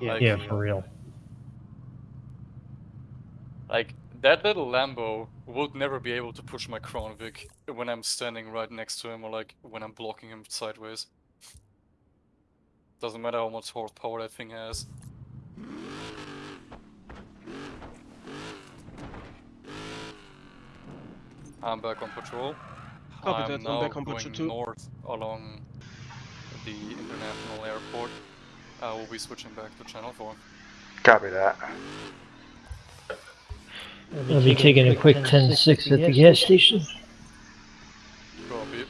Yeah, Like- yeah, for real. Like that little Lambo would never be able to push my Crown Vic when I'm standing right next to him or like when I'm blocking him sideways. Doesn't matter how much horsepower that thing has. I'm back on patrol. Copy I'm that, I'm now back on going patrol too. north along the international airport. I will be switching back to channel 4. Copy that. I'll be taking a quick 10-6 at the gas station. Copy.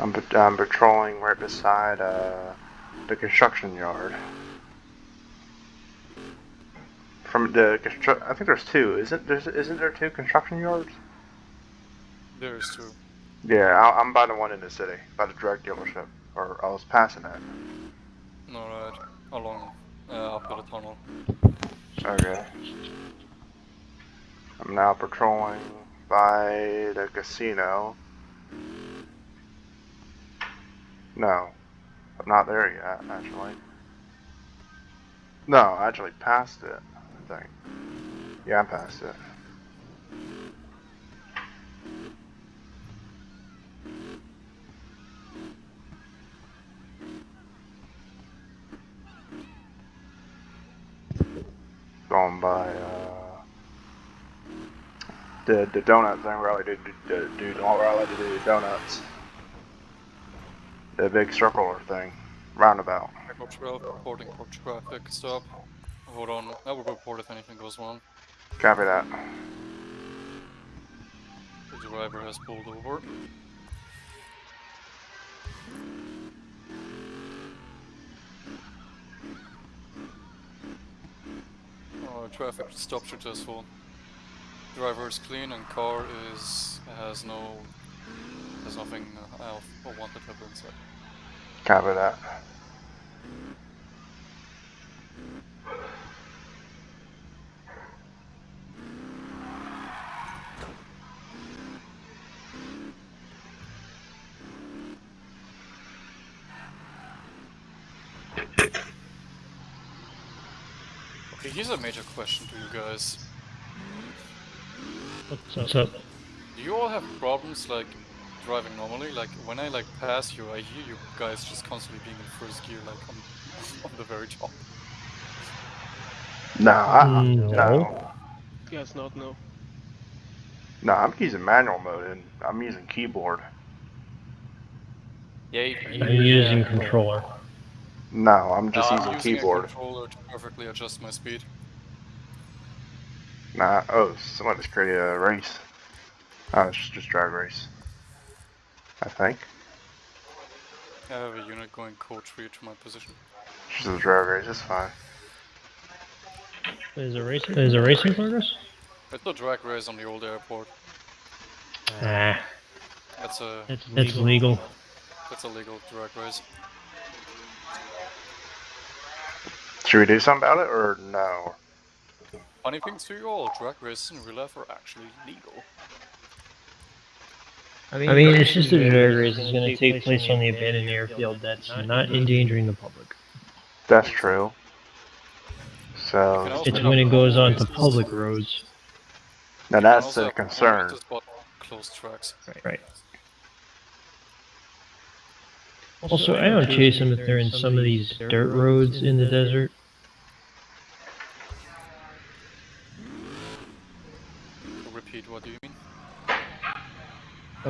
I'm, I'm patrolling right beside uh, the construction yard. From the constru- I think there's two. Isn't there's isn't there two construction yards? There's two. Yeah, I, I'm by the one in the city, by the drug dealership, or I was passing it. Alright. Along uh, up the tunnel. Okay. I'm now patrolling by the casino. No, I'm not there yet, actually. No, I actually passed it, I think. Yeah, I passed it. Going by, uh, the, the donut thing where I like to do, do, do, do where I like to do donuts. The big circular thing, roundabout. Echo 12, reporting for traffic stop. Hold on, I will report if anything goes wrong. Copy that. The driver has pulled over. Uh, traffic stop successful. Driver is clean and car is has no has nothing else or wanted have inside. Copy that. Here's a major question to you guys. What's up? Do you all have problems like driving normally? Like when I like pass you, I hear you guys just constantly being in first gear, like on, on the very top. No, I, Mm, no. no. Yes, not no. No, I'm using manual mode and I'm using keyboard. Yeah, you, I'm using controller. No, I'm just No, using I'm using keyboard. a controller to perfectly adjust my speed. Nah, oh, someone just created a race. Oh, it's just drag race. I think. I have a unit going code 3 to my position. It's just a drag race, it's fine. Is a racing? Is a racing progress? It's a drag race on the old airport. Ah, That's a that's legal. that's a legal drag race. Should we do something about it or no? Funny things to you all, drag races in real life are actually legal. I mean, it's just a drag race. It's going to take place on the abandoned airfield. That's not endangering the public. That's true. So, It's when it goes on to public roads. now that's also the concern. races, but Closed tracks. Right. Also, I don't chase them if they're in some of these dirt roads in the desert. Repeat, what do you mean?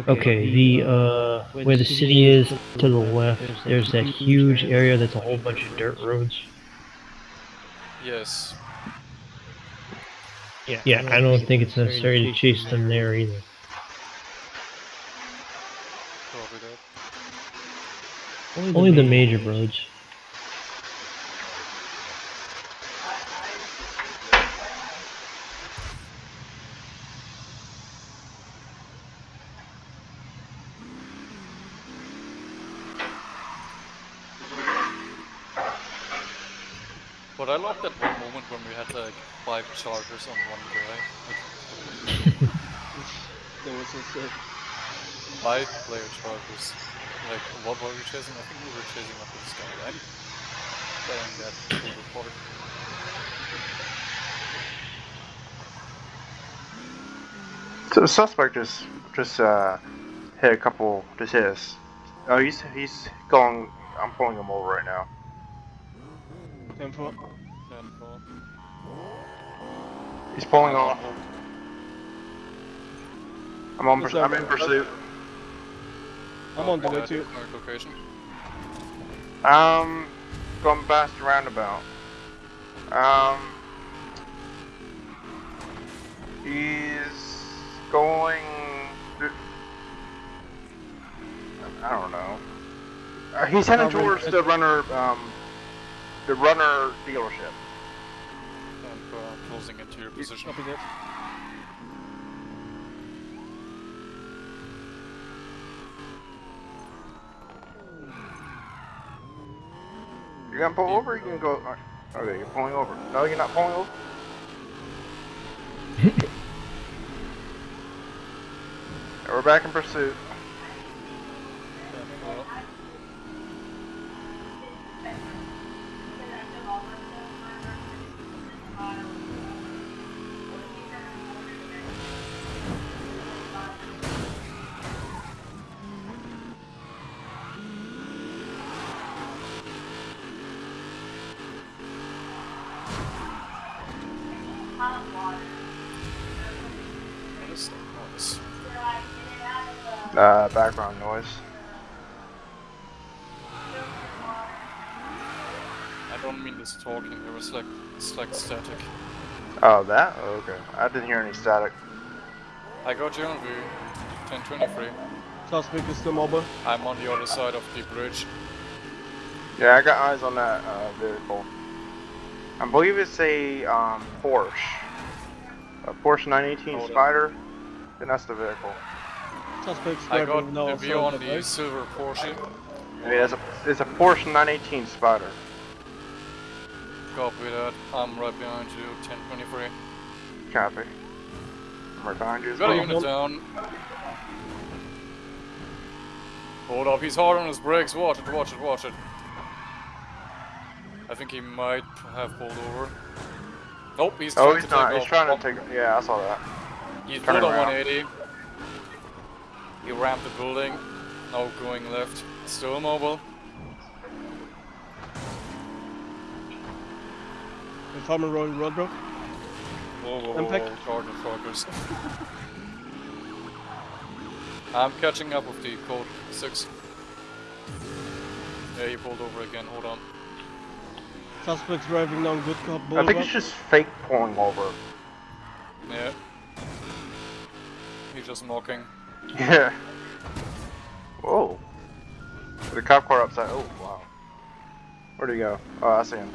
Okay, the uh, where the city is to the left, there's that huge area that's a whole bunch of dirt roads. Yes. Yeah, yeah I don't think it's necessary to chase them there either. Copy that. Only the major roads. But I loved that one moment when we had like five chargers on one guy. That was so sick. Five player chargers. Like, what were we chasing? I think we were chasing after this guy, right? that silver part. So the suspect just just uh hit a couple just hit us. Oh he's he's going I'm pulling him over right now. 10 4. And, uh, He's pulling off. I'm on What's I'm up? in pursuit. I'm on the way too. current location. Um going past the roundabout. Um he's going th- I don't know. Uh, he's heading towards the runner um the runner dealership. And closing into your position. Copy that. You're gonna pull over? You can go. Okay, oh, you're pulling over. No, you're not pulling over. Yeah, We're back in pursuit. Uh, background noise. I don't mean this talking, it was like, it's like static. Oh, that? Oh, okay. I didn't hear any static. I got you on view, 1023. Suspect is still mobile. I'm on the other side of the bridge. Yeah, I got eyes on that uh, vehicle. I believe it's a um, Porsche. A Porsche 918 Hold on. Spider. And that's the vehicle. Suspect's I got driving now the view on south, the right? silver Porsche. Yeah, it's a, it's a Porsche 918 Spider. Copy that. I'm right behind you, 1023. Copy. I'm right behind you as Got a well. unit down. Hold up, he's hard on his brakes. Watch it, watch it, watch it. I think he might have pulled over. Nope, he's Oh, trying he's to not. take He's off. trying to take. Yeah, I saw that. He turn pulled a around. 180. He rammed the building. Now going left. Still mobile. In Farmer Road Roadblock. Whoa, whoa, whoa, Impact. whoa, charger focus. I'm catching up with the code 6. Yeah, he pulled over again, hold on. Suspect's driving down Good Cop Boulevard. I think it's just fake pulling over. Yeah. He's just knocking. Yeah. Whoa. The cop car upside. Oh wow. Where'd he go? Oh, I see him.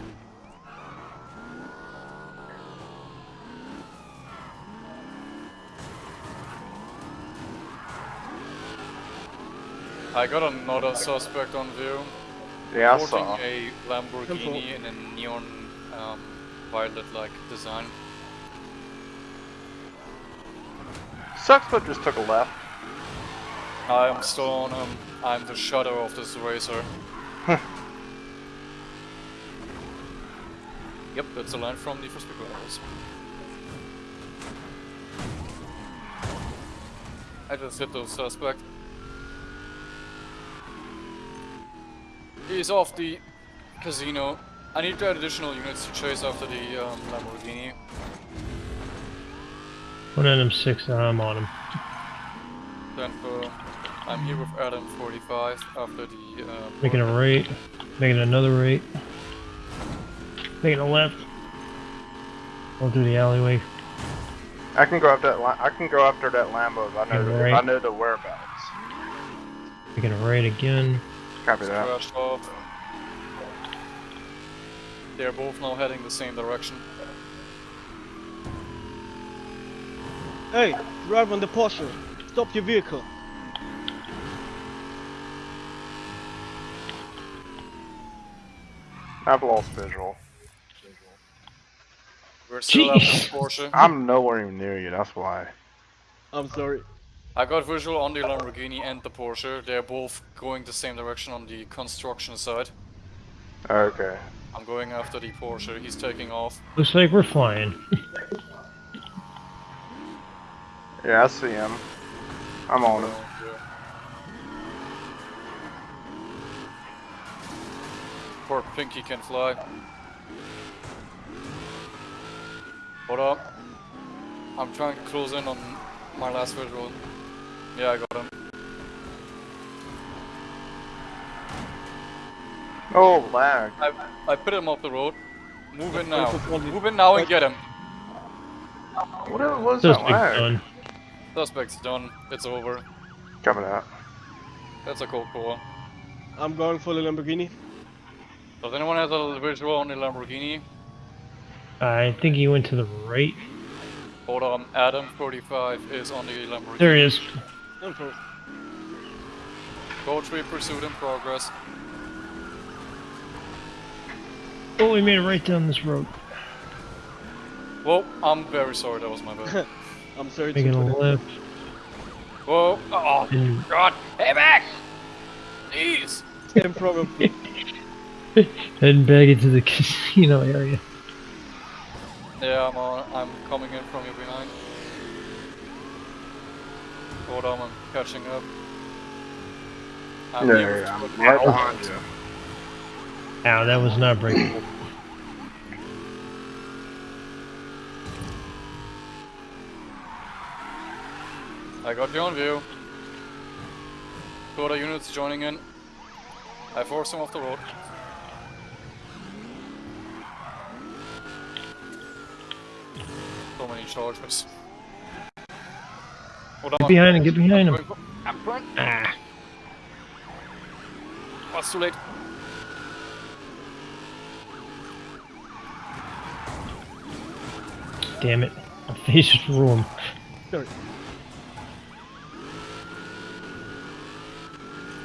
I got another suspect on view. Yeah, I saw. a Lamborghini in a neon um, violet-like design. Sucks, but just took a left. I'm still on him. I'm the shadow of this racer. yep, that's a line from the first people Brothers. I just hit the suspect. He's off the casino. I need to add additional units to chase after the um, Lamborghini. One of them six, I'm on him. Then uh, I'm here with Adam 45 after the uh, Making a right, making another right, making a left. Going through the alleyway. I can go after that. Li- I can go after that Lambo. I know. The, Right. I know the whereabouts. Making a right again. Copy that. They're both now heading the same direction. Hey, drive on the Porsche. Stop your vehicle. I've lost visual. We're still after Jeez. the Porsche. I'm nowhere even near you. That's why. I'm sorry. I got visual on the Lamborghini and the Porsche. They're both going the same direction on the construction side. Okay. I'm going after the Porsche. He's taking off. Looks like we're flying. Yeah, I see him. I'm on him. Poor Pinky can fly. Hold up. I'm trying to close in on my last visual. Yeah, I got him. Oh, lag. I, I put him off the road. Move in now. go for the- Move in now and get him. What was Those that big lag? done. Suspect's done. It's over. Coming out. That's a cool core. I'm going for the Lamborghini. Does anyone have a visual on the Lamborghini? I think he went to the right. Hold on, Adam 45 is on the Lamborghini. There he is. I'm Code 3 pursuit in progress. Oh, we made it right down this road. Whoa, I'm very sorry, that was my bad. I'm sorry to Making a left. Whoa, oh And god, hey back! Please! Same problem. heading back into the casino area. Yeah, I'm on, I'm coming in from you behind. Hold on, I'm catching up. I'm Yeah, yeah, I'm right behind you. Ow, that was not breakable. I got you on view. Two other units joining in. I forced him off the road. So many charges. Hold Get behind him, get behind him. I'm going. Ah, it's too late. damn it. My face just ruined. Sorry.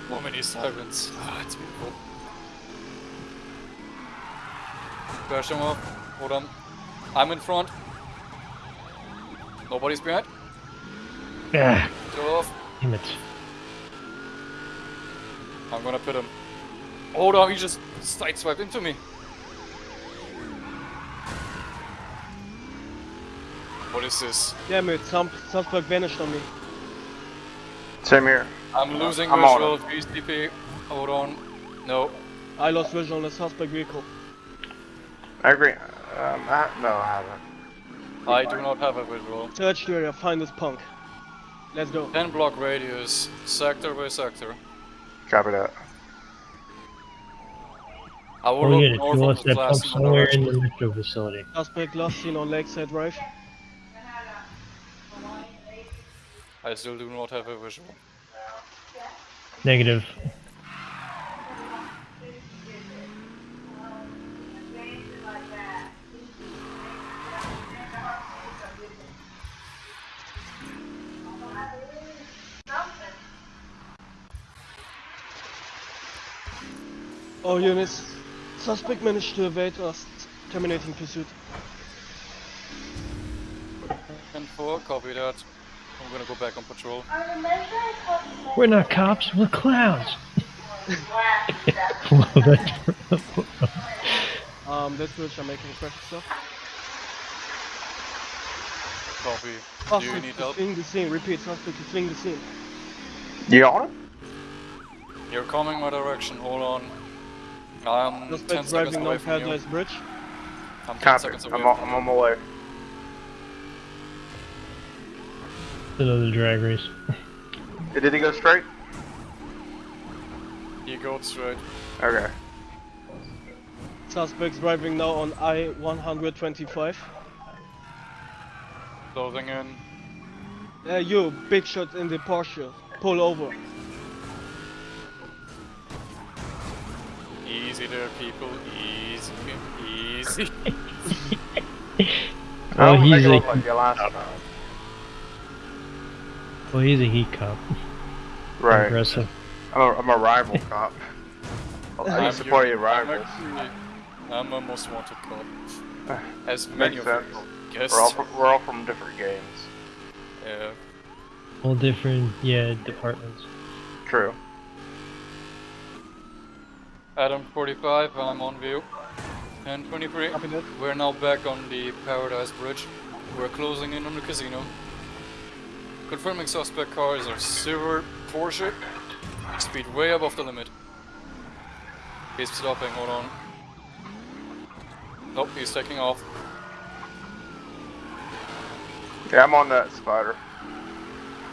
So many sirens. Ah, it's beautiful. Crash him off. Hold on. I'm in front. Nobody's behind. Yeah. Go off. damn it. I'm gonna pit him. Hold on, he just sideswiped into me. What is this? Damn it, some suspect vanished on me. Same here. I'm losing I'm on visual, GSDP. Hold on. No. I lost visual on the suspect vehicle. I agree. Um, I, no, I haven't. I do not have a visual. Search the area, find this punk. Let's go. 10 block radius, sector by sector. Copy that. I will Oh look yeah, north he of the that class pump somewhere in the metro facility. Suspect last seen on Lakeside Drive. I still do not have a visual. Negative. All units. Suspect managed to evade us, terminating pursuit. And 4, copy that. I'm gonna go back on patrol. We're not cops, we're clowns. well, that's Um, that's which I'm making fresh stuff. Copy. Do you Suspect need help? fleeing the scene. Repeat, suspect is fleeing the scene. You on? You're coming my direction, hold on. I'm 10 Suspect seconds driving away down from you. Bridge. I'm 10 Copy. seconds away I'm on, I'm on my way. another drag race. Did he go straight? you. You go straight. Okay. Suspects driving now on I-125. Closing in. Uh, you, big shot in the Porsche. Pull over. There, people. Easy. Easy. Oh, I'll he's a, look like your last time. well, he's a heat cop. Right. Aggressive. I'm a, I'm a rival cop. I I'm used to support your I'm rivals. actually- I'm a most wanted cop. As many Makes of sense. you guessed. We're all from, we're all from different games. Yeah. All different, yeah, departments. True. Adam 45, I'm on view. And 23. We're now back on the Paradise Bridge. We're closing in on the casino. Confirming suspect car is a silver Porsche. Speed way above the limit. He's stopping, hold on. Nope, he's taking off. Yeah, I'm on that spider.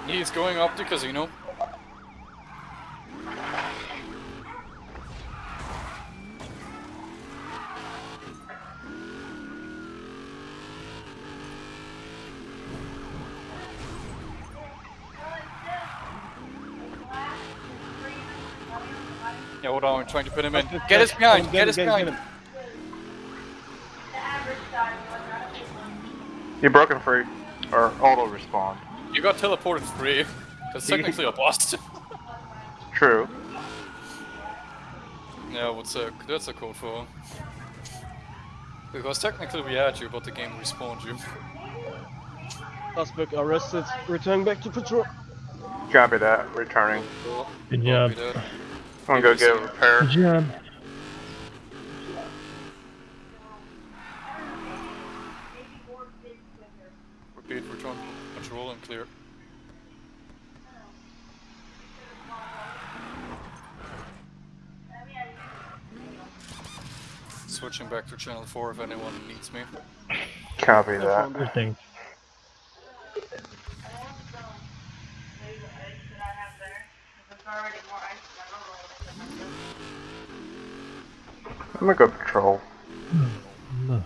He's going up the casino. Yeah, hold trying to put him in. Get us behind, Get get us get him, get behind. him. You broken free. Or auto respawn. You got teleported free. because technically a bust. True. Yeah, what's a that's a code for? Because technically we had you, but the game respawned you. Suspect arrested. Return back to patrol. Copy that. Returning. Good Copy job. That. I'm gonna go get a repair. Good job. Repeat, return control and clear. Switching back to channel 4 if anyone needs me. Copy that. Good thing. I'm gonna go patrol. No.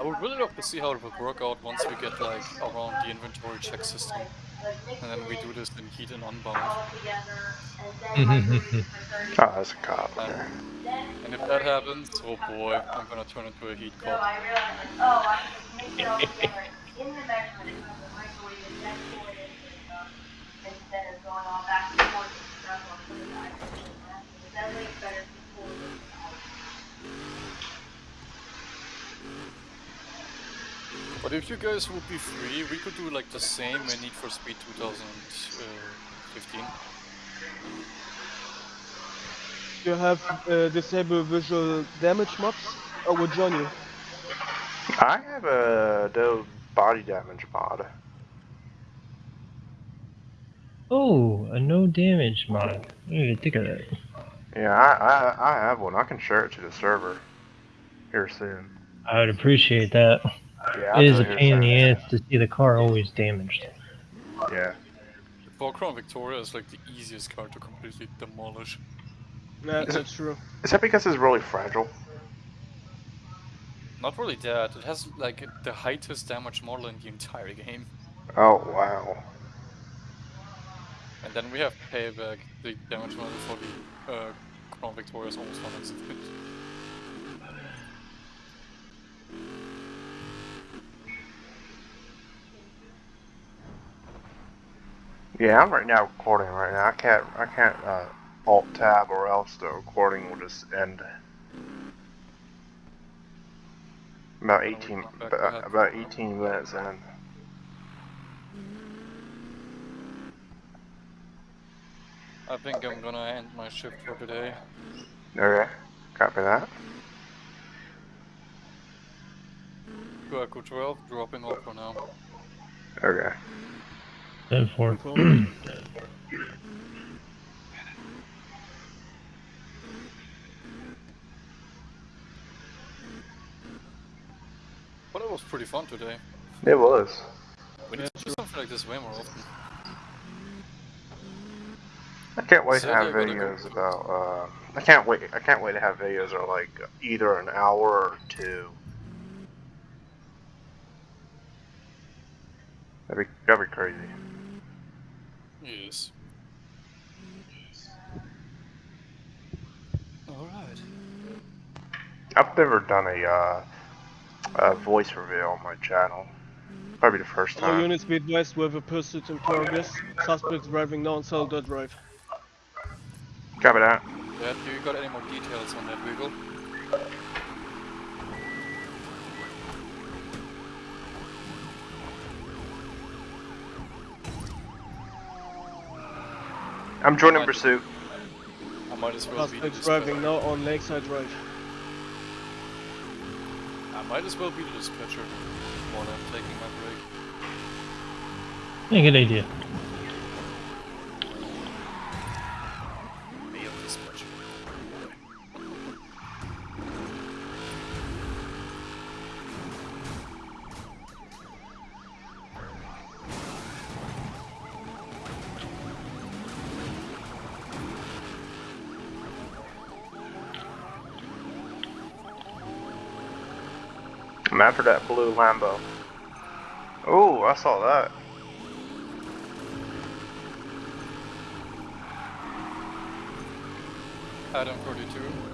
I would really love to see how it would work out once we get like around the inventory check system. And then we do this in heat and unbound. Oh, that's a cop. Okay. And if that happens, oh boy, I'm gonna turn into a heat cop. But if you guys would be free, we could do like the same in Need for Speed 2015. You have uh, disable visual damage mobs? I will join you. I have a no body damage mod. Oh, a no damage mod. I didn't even think of that. Yeah, I, I I have one. I can share it to the server here soon. I would appreciate that. Yeah, It is a pain in the soon. ass to see the car always damaged. Yeah. For Crown Victoria is like the easiest car to completely demolish. Yeah, Is it- that's true. Is that because it's really fragile? Not really that, it has like the highest damage model in the entire game. Oh wow. And then we have Payback, the damage model for the uh, Crown Victoria is almost 100 Yeah, I'm right now recording right now. I can't I can't uh, alt tab or else the recording will just end. About 18 about, about 18 minutes in. I think I'm gonna end my shift for today. Okay, copy that. QRQ 12, dropping off for now. Okay. Ten four. Control. But it was pretty fun today. It was. We need to do something like this way more often. I can't wait to have they're gonna videos about. Uh, I can't wait. I can't wait to have videos that are like either an hour or two. That'd be that'd be crazy. Yes. Alright. I've never done a, uh, a voice reveal on my channel. Probably the first All time. units be advised we have a pursuit in progress. Suspects driving down Saldo Drive. Copy that. Dad, do you got any more details on that vehicle? I'm joining Might- pursuit. I might as well be the driving dispatcher. now on Lakeside Drive. I might as well be the dispatcher while I'm taking my break. Yeah, good idea. I'm that blue Lambo. Oh, I saw that. Adam 42.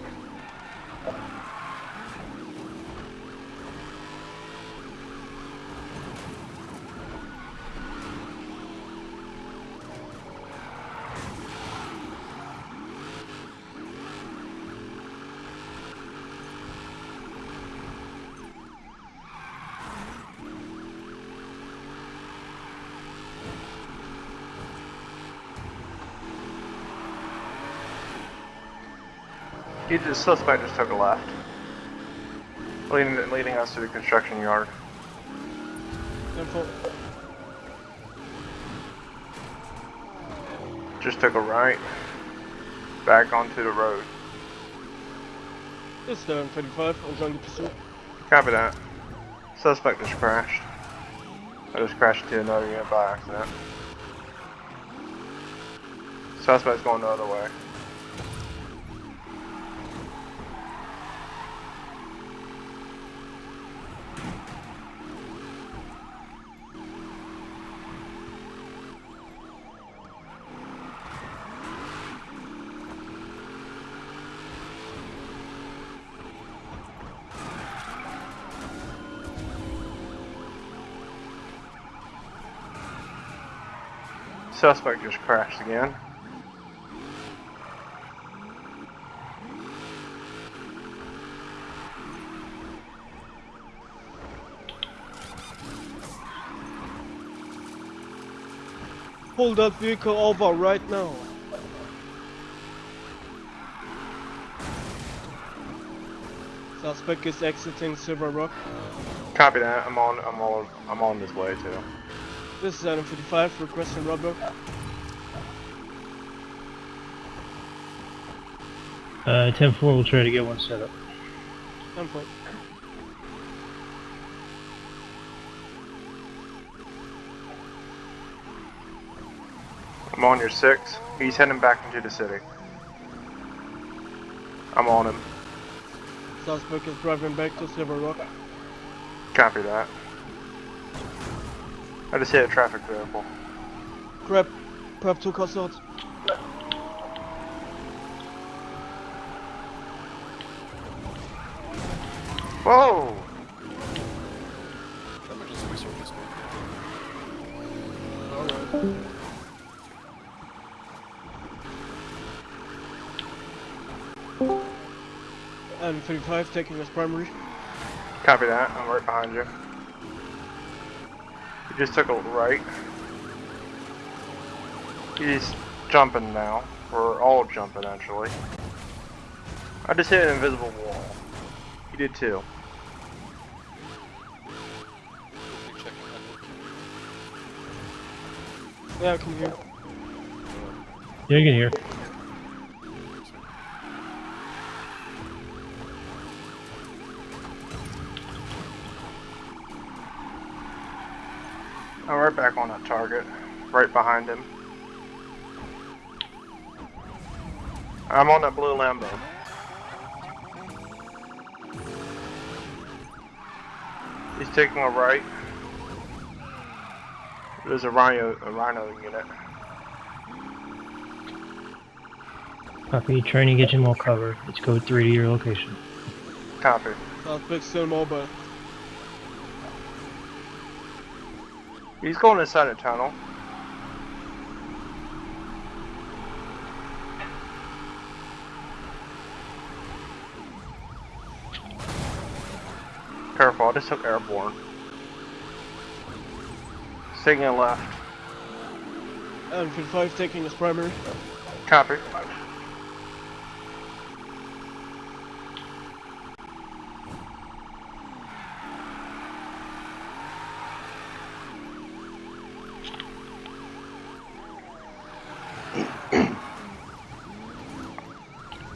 The suspect just took a left. Leading, leading us to the construction yard. Info. Just took a right. Back onto the road. It's down 35. I'm joining the pursuit. Copy that. Suspect just crashed. I just crashed into another unit by accident. Suspect's going the other way. Suspect just crashed again. Pull that vehicle over right now. Suspect is exiting Silver Rock. Copy that. I'm on. I'm on. I'm on this way too. This is Adam 55 requesting roadblock. Uh, 10-4 will try to get one set up. Info. I'm on your six. He's heading back into the city. I'm on him. Suspect is driving back to Silver Rock. Copy that. I just hit a traffic vehicle. Grab, grab two custodians. Whoa! Let me just restart this one. Alright. And 35 taking as primary. Copy that. I'm right behind you. He just took a right. He's jumping now. We're all jumping actually. I just hit an invisible wall. He did too. Yeah, checking network. hear. Yeah, you can hear. I'm right back on that target. Right behind him. I'm on that blue Lambo. He's taking a right. There's a rhino, a rhino unit. Copy, trying to get you more cover. It's code 3 to your location. Copy. Suspect still mobile. He's going inside a tunnel. Careful, I just took airborne. Taking a left. Enfield 5 taking his primary. Copy.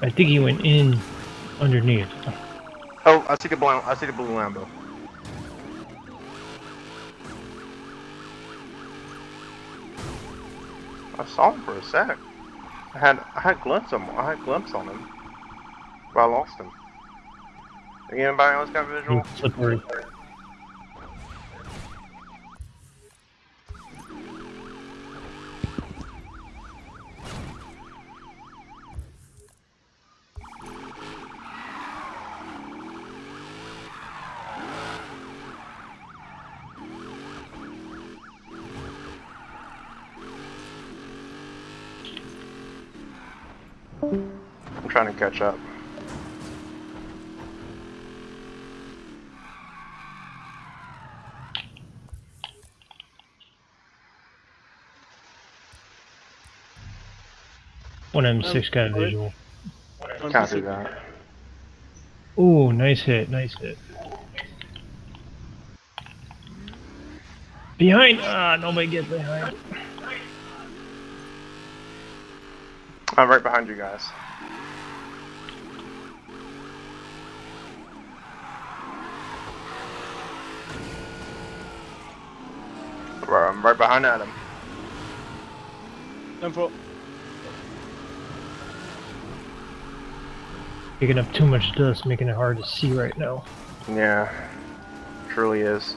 I think he went in underneath. Oh, I see the blue. I see the blue Lambo. I saw him for a sec. I had I had glimpse on I had glimpse on him, but I lost him. Anybody else got visual? Slippery. Trying to catch up. One M6 got a visual. Copy that. Ooh, nice hit, nice hit. Behind! Ah, nobody get behind. I'm right behind you guys. Right, I'm right behind Adam. Info. Picking up too much dust, making it hard to see right now. Yeah, truly is.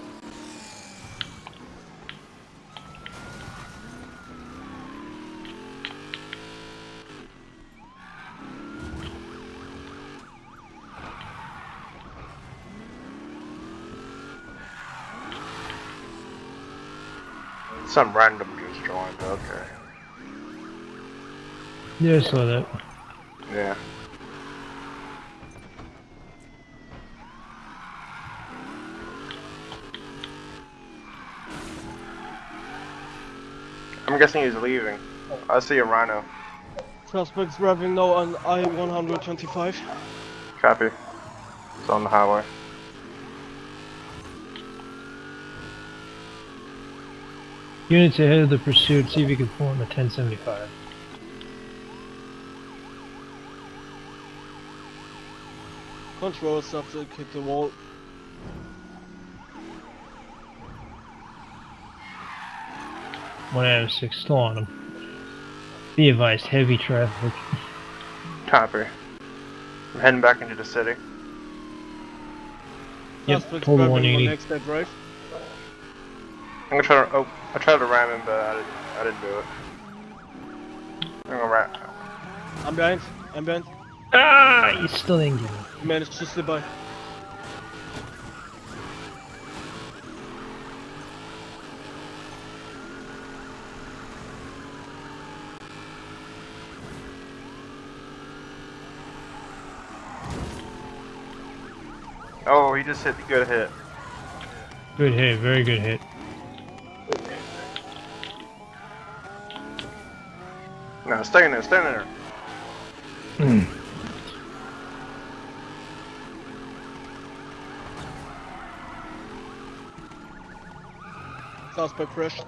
Some random just joined, okay. Yeah, I saw that. Yeah. I'm guessing he's leaving. I see a rhino. Suspects driving now on I-125. Copy. It's on the highway. Units ahead of the pursuit, see if you can form a 1075. Control subject hit the wall. One M6 still on him. Be advised, heavy traffic. Copy. I'm heading back into the city. Yep, Suspects total driving on 180. next drive. I'm gonna try to. Oh, I tried to ram him, but I didn't. I didn't do it. I'm gonna ram. I'm behind. I'm behind. Ah, you still didn't get him. Managed to slip by. Oh, he just hit the good hit. Good hit, very good hit. No, stay in there. Stay in there. Hmm. Suspect fresh.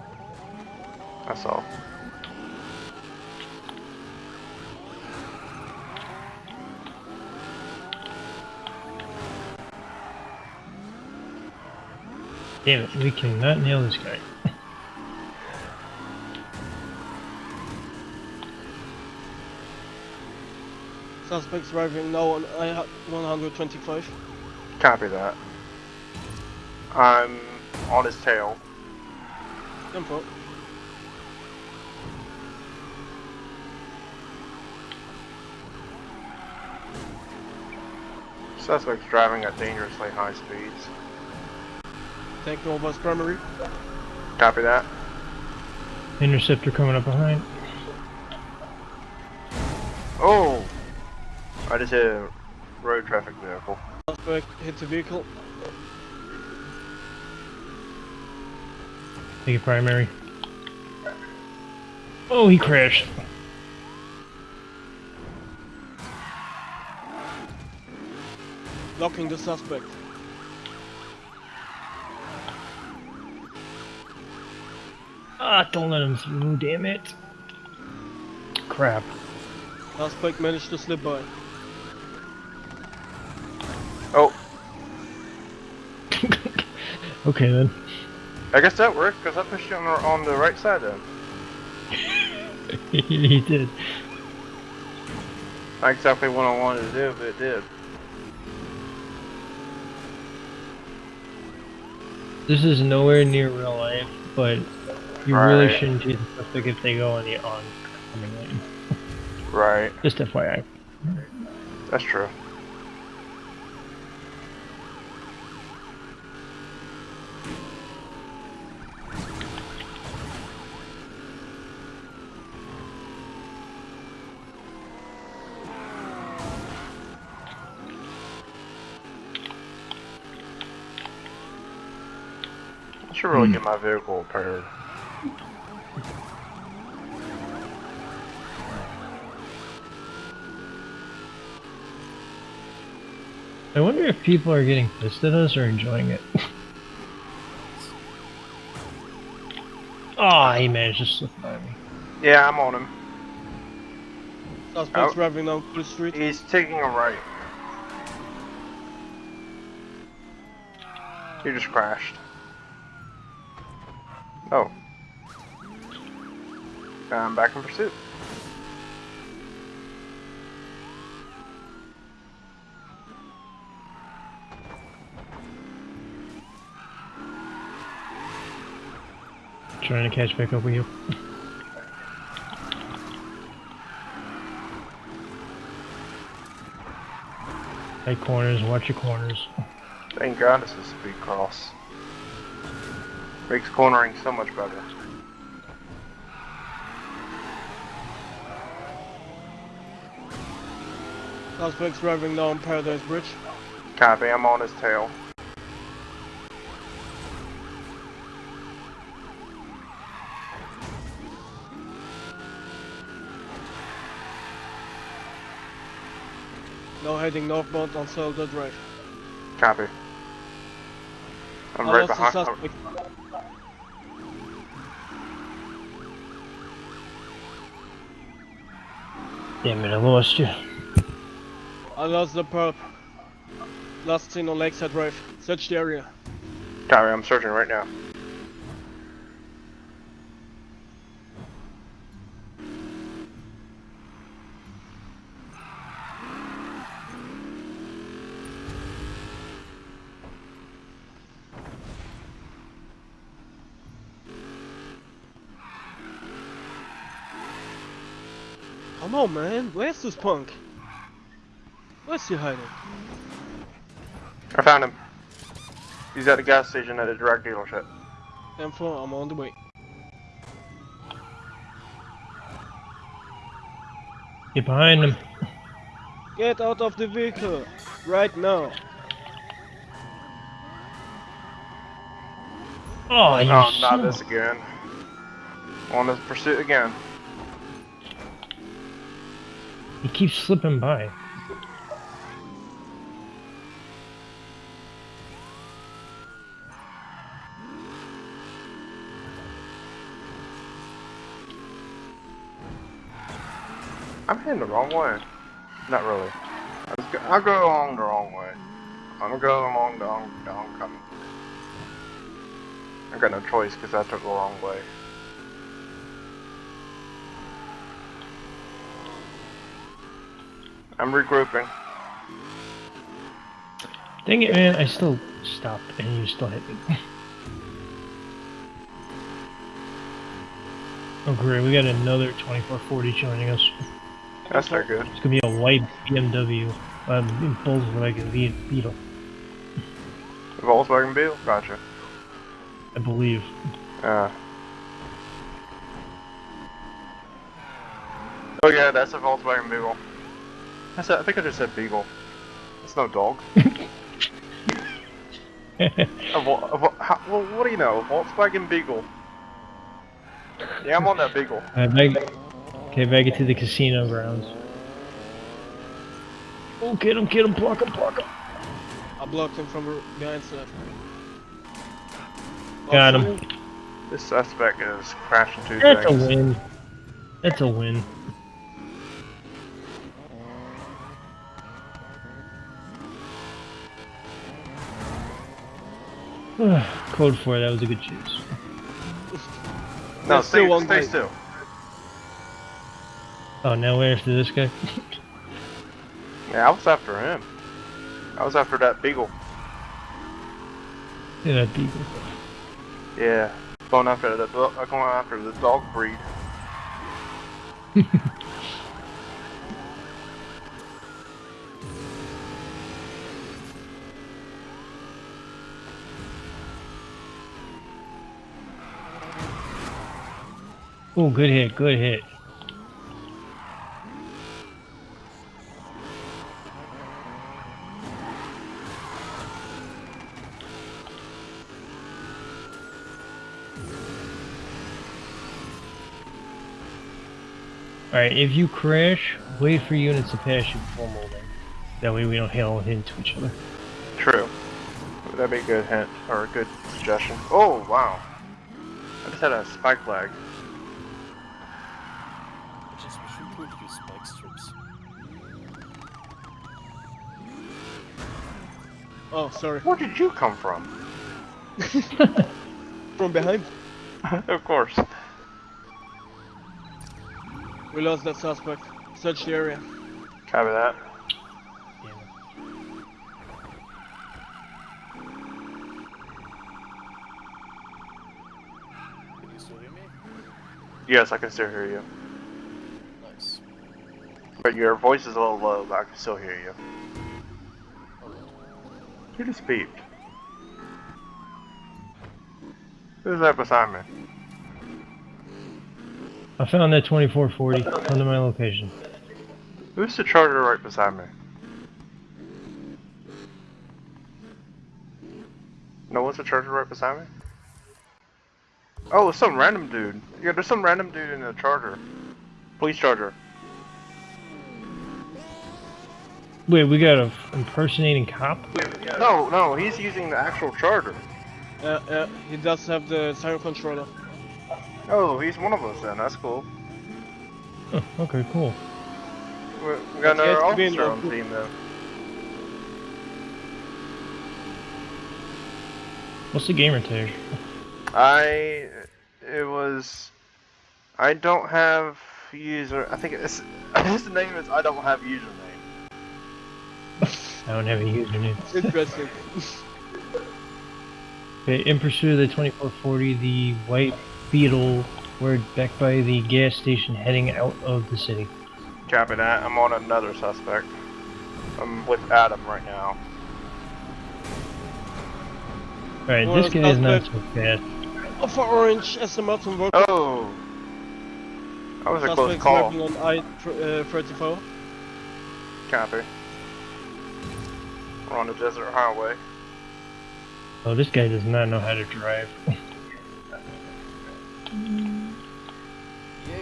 That's all. Damn it, we cannot nail this guy. Suspects driving now on I-125. Copy that. I'm on his tail. Info. Suspect's driving at dangerously high speeds. Tank Nova's primary. Copy that. Interceptor coming up behind. Oh! I just hit a road traffic vehicle. Suspect hit the vehicle. Take a primary. Oh, he crashed. Locking the suspect. Ah, don't let him through, damn it. Crap. Suspect managed to slip by. Oh, Okay then. I guess that worked because I pushed you on the, on the right side then. he did. Not exactly what I wanted to do, but it did. This is nowhere near real life, but you really shouldn't do the suspect if they go on the on coming lane. Right. Just FYI. That's true. I get my vehicle repaired. I wonder if people are getting pissed at us or enjoying it. Ah, he managed to slip by me. Yeah, I'm on him. Suspect's Oh. driving down the street. He's taking a right. He just crashed. Oh. I'm back in pursuit. Trying to catch back up with you. Tight corners, watch your corners. Thank God this is speed cross. Makes cornering so much better. Suspect's driving down Paradise Bridge. Copy, I'm on his tail. Now heading northbound on Zelda Drive. Copy. I'm I right behind. Damn it, I lost you. I lost the perp. Last seen on Lakeside Drive. Search the area. Copy, I'm searching right now. Come on, man. Where's this punk? Where's he hiding? I found him. He's at the gas station at a drug dealership. M4, I'm on the way. Get behind him. Get out of the vehicle! Right now! Oh, you Oh, not this again. On his pursuit again. He keeps slipping by. I'm heading the wrong way. Not really. I was go- I'll go along the wrong way. I'm gonna go along the, the homecoming. I got no choice because I took the wrong way. I'm regrouping. Dang it, man. I still stopped and you still hit me. oh, great. We got another 2440 joining us. That's not good. It's gonna be a white BMW. Um, Volkswagen Be- Beetle, Volkswagen Beetle? Gotcha. I believe. Uh. Oh yeah, that's a Volkswagen Beagle. I said, I think I just said Beagle. It's no dog. A Vol- a how, well, what do you know? Volkswagen Beagle. Yeah, I'm on that beagle. Uh, Alright, back. Okay, back it to the casino grounds. Oh, get him, get him, block him, block him. I blocked him from behind side. Got Oh, him. This suspect is crashing two That's a win. That's a win. Code 4, that was a good choose. No, There's stay, still one stay guy. still. Oh, now we're after this guy? Yeah, I was after him. I was after that beagle. Yeah, that beagle. Yeah, going after the do- uh, going after the dog breed. Oh, good hit, good hit. Alright, if you crash, wait for units to pass you before moving. That way we don't hail into each other. True. That'd be a good hint or a good suggestion. Oh wow! I just had a spike flag. I just wish we could use spike strips. Oh, sorry. Where did you come from? From behind. of course. We lost that suspect. Search the area. Copy that. Can you still hear me? Yes, I can still hear you. Nice. But your voice is a little low, but I can still hear you. You just beeped. Who's that beside me? I found that 2440 under my location. Who's the charger right beside me? No one's the charger right beside me? Oh, it's some random dude. Yeah, there's some random dude in the charger. Police charger. Wait, we got a f- impersonating cop? No, no, he's using the actual charger. Uh, uh, he does have the siren controller. Oh, he's one of us then. That's cool. Oh, okay, cool. We, we got But he another to be in officer on the- the team then. What's the gamer tag? I it was I don't have user I think it's his name is I don't have username. I don't have a username. Interesting. Okay, in pursuit of the 2440, the white beetle were back by the gas station heading out of the city. Copy that. I'm on another suspect. I'm with Adam right now. Alright, this guy is not so suspect- bad. Alpha Orange SML on work. Oh that was a close Suspect call. on I-34. Uh, Copy. We're on the desert highway. Oh, this guy does not know how to drive. EA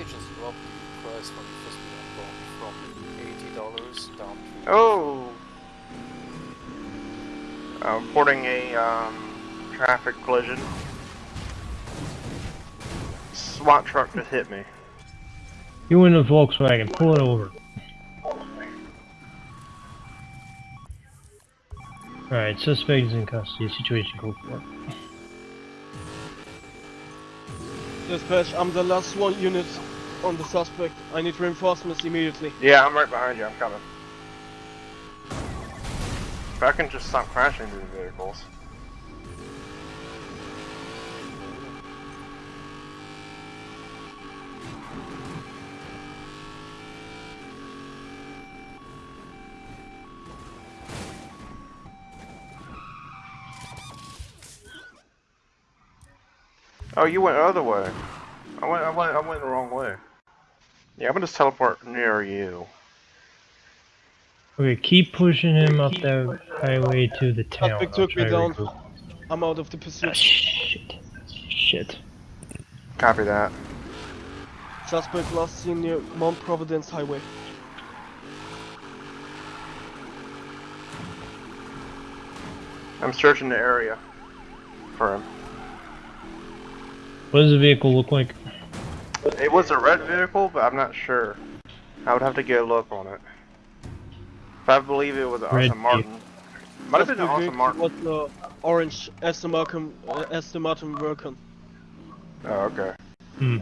just dropped the price for the first phone from eighty dollars down to Oh I'm reporting a um, traffic collision. SWAT truck just hit me. You in a Volkswagen, pull it over. Alright, suspect is in custody. Situation code 4. Dispatch, I'm the last one unit on the suspect. I need reinforcements immediately. Yeah, I'm right behind you. I'm coming. If I can just stop crashing into the vehicles. Oh, you went the other way. I went, I went, I went the wrong way. Yeah, I'm gonna just teleport near you. Okay, keep pushing him up that highway to the town. Suspect I'll took me try to down. regroup. I'm out of the Ah, pursuit. shit. Shit. Copy that. Suspect last seen near Mount Providence Highway. I'm searching the area for him. What does the vehicle look like? It was a red vehicle, but I'm not sure. I would have to get a look on it. But I believe it was an Red Aston Martin. Might have been an Aston Martin. was the orange Aston Martin, uh, Aston Martin Vulcan. Oh, okay. Hmm.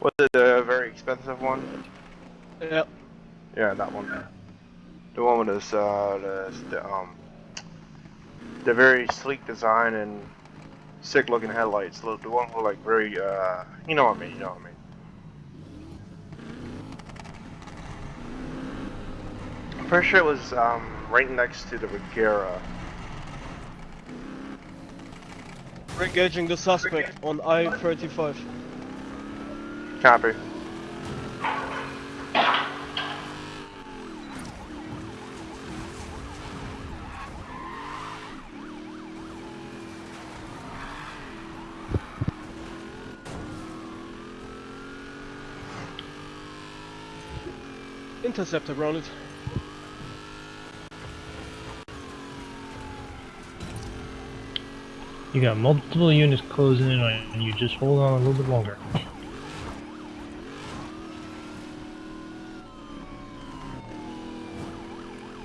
Was it a very expensive one? Yeah, Yeah, that one. The one with this, uh, the, the um, the very sleek design and sick-looking headlights. The, the one with like very, uh, you know what I mean. You know what I mean. I'm pretty sure it was um right next to the Regera. we're engaging the suspect on I-35. Copy. Interceptor grounded. You got multiple units closing in on you. Just hold on a little bit longer.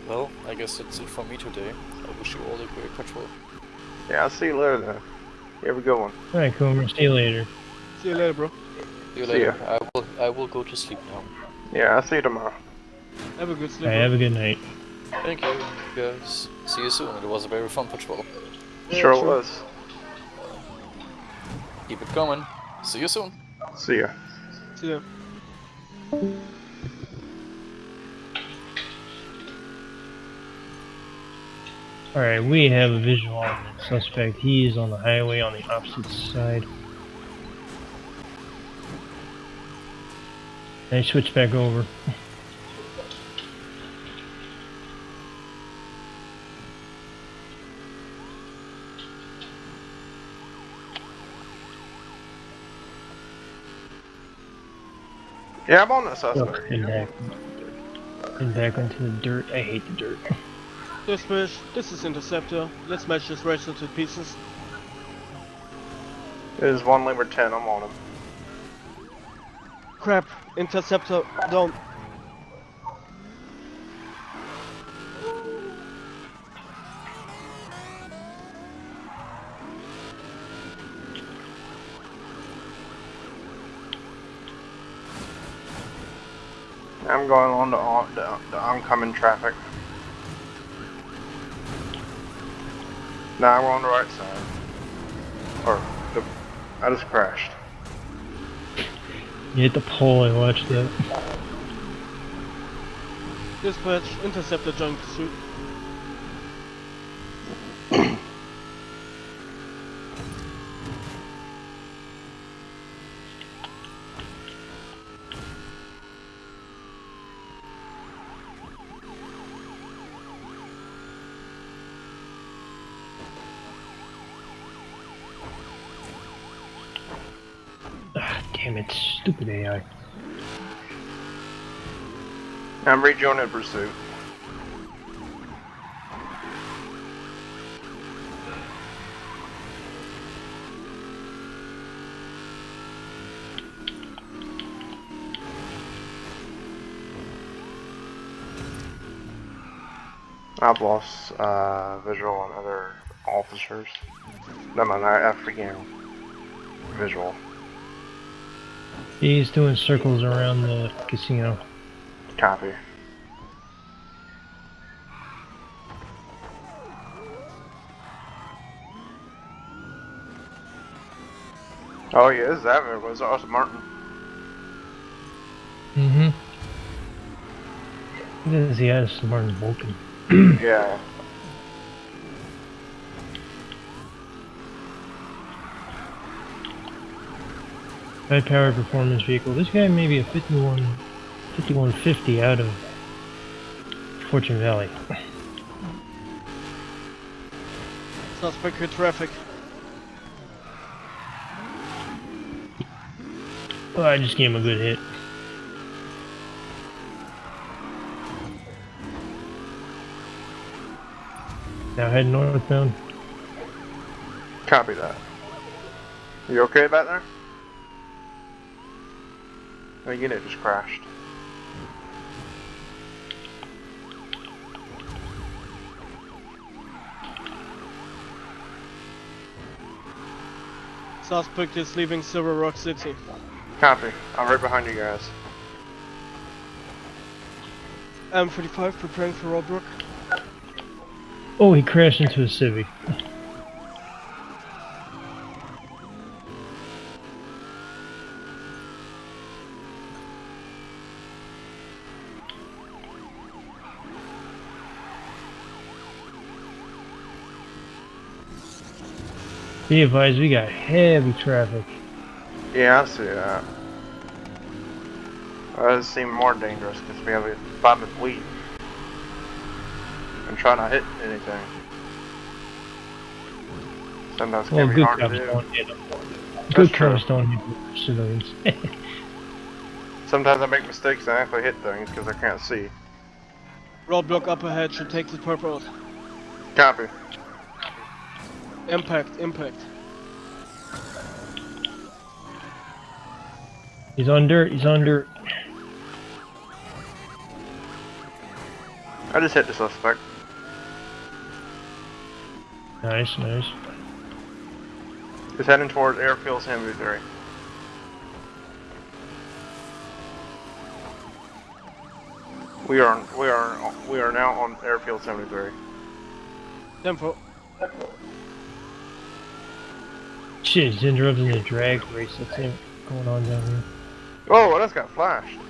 Well, I guess that's it for me today. I wish you all a great patrol. Yeah, I'll see you later then. You have a good one. Alright, Coomer. See you later. See you later, bro. See you See later. I will I will go to sleep now. Yeah, I'll see you tomorrow. Have a good sleep. Alright, have a good night. Thank you, guys. See you soon. It was a very fun patrol. Yeah, sure it sure. was. Keep it coming. See you soon. See ya. See ya. Alright, we have a visual on the suspect. He is on the highway on the opposite side. I switch back over. Yeah, I'm on the Oh, suspect. and back. And back into the dirt. I hate the dirt. Dispatch, this is Interceptor. Let's match this racer to pieces. There's one Limber 10, I'm on him. Crap, Interceptor down. I'm going on the, on the, the oncoming traffic. Now we're on the right side. Or, the, I just crashed. You hit the pole, I watched that. Dispatch, Interceptor joint pursuit. Ah, damn it, I'm rejoining pursuit. I've lost uh, visual on other officers. No, man, I, I freaking visual. He's doing circles around the casino. Copy. Oh yeah, this is that it was Aston Martin. Mm-hmm. This he has Martin Vulcan. Yeah. High power performance vehicle. This guy may be a 51, 5150 out of Fortune Valley. Suspect with traffic. Oh, I just gave him a good hit. Now head northbound. Copy that. You okay back there? My unit just crashed. Suspect is leaving Silver Rock City. Copy. I'm right behind you guys. M45 preparing for roadblock. Oh, he crashed into a Civic. Be advised, we got heavy traffic. Yeah, I see that. That does seem more dangerous because we have a five minute lead. And try not to hit anything. Sometimes Well, can be good hard to do. don't hit them. Good true. cops don't hit civilians. Sometimes I make mistakes and I actually hit things because I can't see. Roadblock up ahead should take the perp road. Copy. Impact, impact. he's on dirt, he's on dirt. I just hit the suspect. Nice, nice. He's heading towards Airfield 73. We are we are we are now on Airfield 73. Tempo. Shit, he's interrupting the drag race that's in- going on down here. Oh, that's got flashed.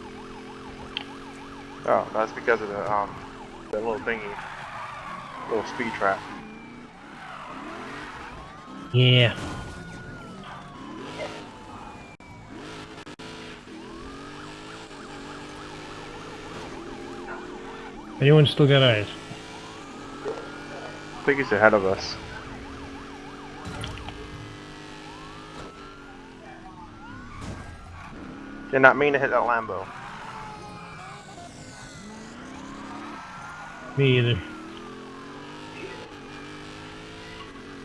Oh, that's because of the um the little thingy, little speed trap. Yeah. Anyone still got eyes? I think he's ahead of us. Did not mean to hit that Lambo. Me either.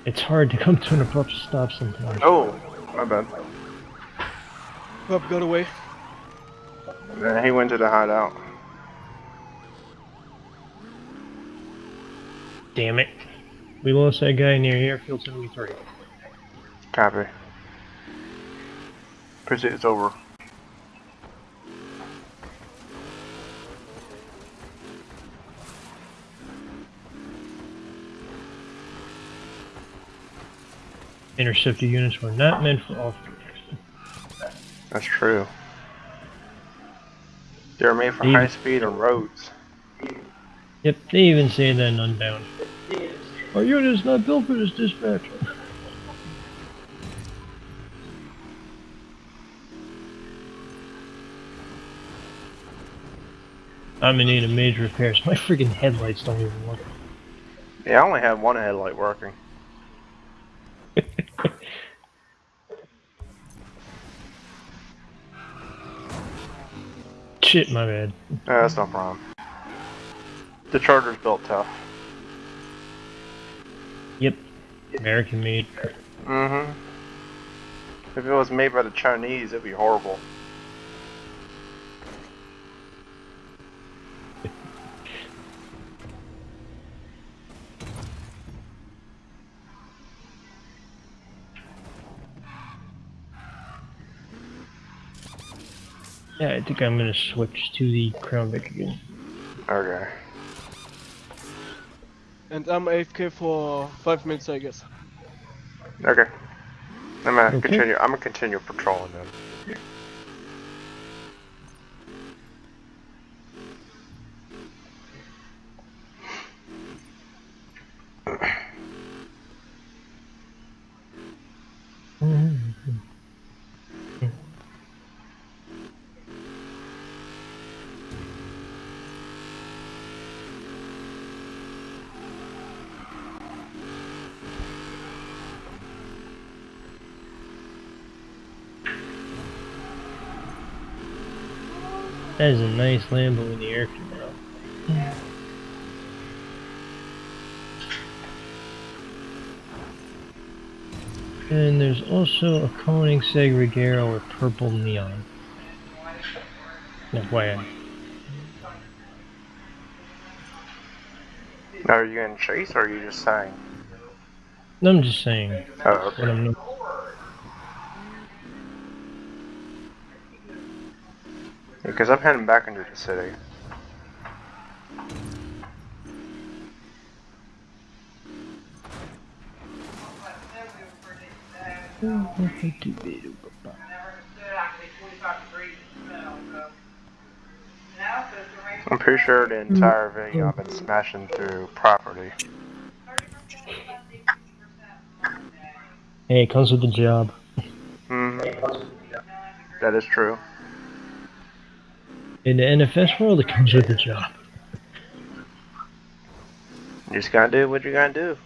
It's hard to come to an abrupt stop sometimes. Oh, my bad. Perp got away. Then he went to the hideout. Damn it. We lost that guy near Airfield 73. Copy. Pursuit is over. Interceptor units were not meant for off That's true. They're made for Even- high speed on roads. Yep, they even say that in Unbound. Our unit is not built for this dispatch. I'm in need of major repairs. My freaking headlights don't even work. Yeah, I only have one headlight working. Shit, my bad. Yeah, that's no problem. The Charger's built tough. Yep. American made. Mm-hmm. If it was made by the Chinese, it'd be horrible. Yeah, I think I'm gonna switch to the Crown Vic again. Okay. And I'm AFK for 5 minutes, I guess. Okay. I'm gonna Okay. continue. I'm gonna continue patrolling then. That is a nice Lambo in the air canal. Yeah. And there's also a Koenigsegg Regera with purple neon. FYI. Are you in chase or are you just saying? I'm just saying. Oh, okay. Because I'm heading back into the city. I'm pretty sure the entire video I've been smashing through property. Hey, it comes with the job. hmm That is true. In the NFS world, it comes with the job. You just gotta do what you gotta do,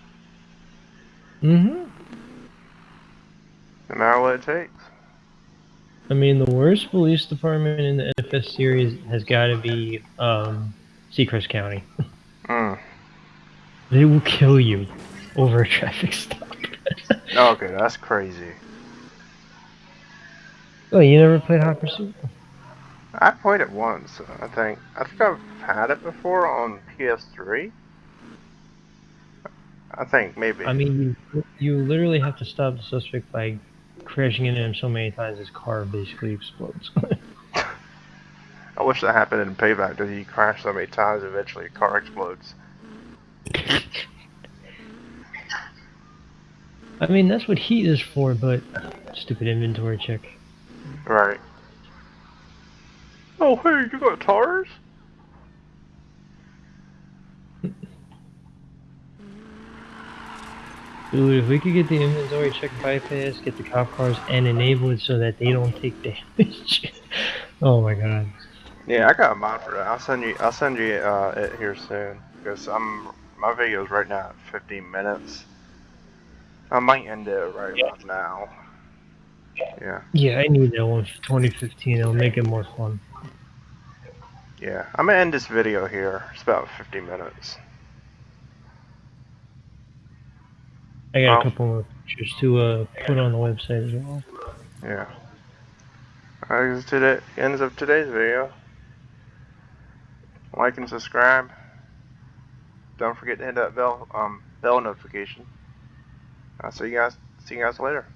Mm-hmm. no matter what it takes. I mean, the worst police department in the NFS series has got to be um, Seacrest County. Mm. They will kill you over a traffic stop. Okay, that's crazy. oh, you never played Hot Pursuit? I played it once, I think. I think I've had it before on PS3. I think, maybe. I mean, you, you literally have to stop the suspect by crashing into him so many times his car basically explodes. I wish that happened in Payback, that he crashed so many times eventually a car explodes. I mean, that's what heat is for, but stupid inventory check. Right. Oh, hey, you got tires? Dude, if we could get the inventory check bypass, get the cop cars, and enable it so that they don't take damage. oh my god. Yeah, I got a mod for that. I'll send you. I'll send you uh, it here soon because I'm my video's right now at 15 minutes. I might end it right about now. Yeah, Yeah, I need that one for 2015. It'll make it more fun. Yeah. I'm gonna end this video here. It's about 50 minutes. I got Oh. a couple more pictures to uh, put on the website as well. Yeah. Alright, this today ends of today's video. Like and subscribe. Don't forget to hit that bell um bell notification. I'll see you guys see you guys later.